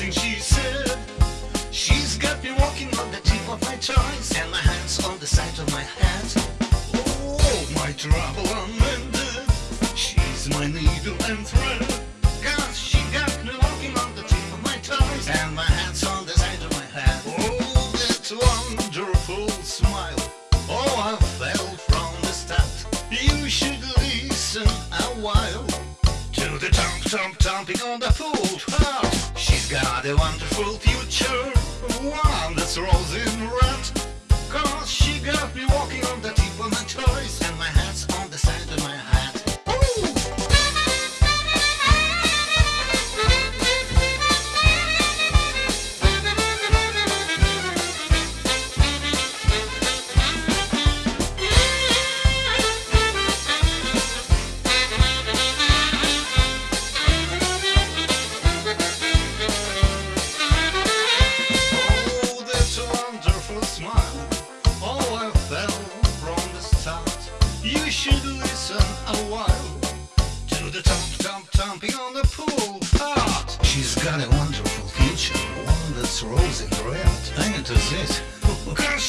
something she said. She's got me walking on the tip of my toes and my hands on the side of my head. Oh, my trouble unmended. She's my needle and thread. Thump, thumping on the full heart. She's got a wonderful future, one that's rosy and red. Cause she got me walking on the tip of my toes thumping on the pool part. She's got a wonderful future, one that's rosy red. Ain't it it? Cause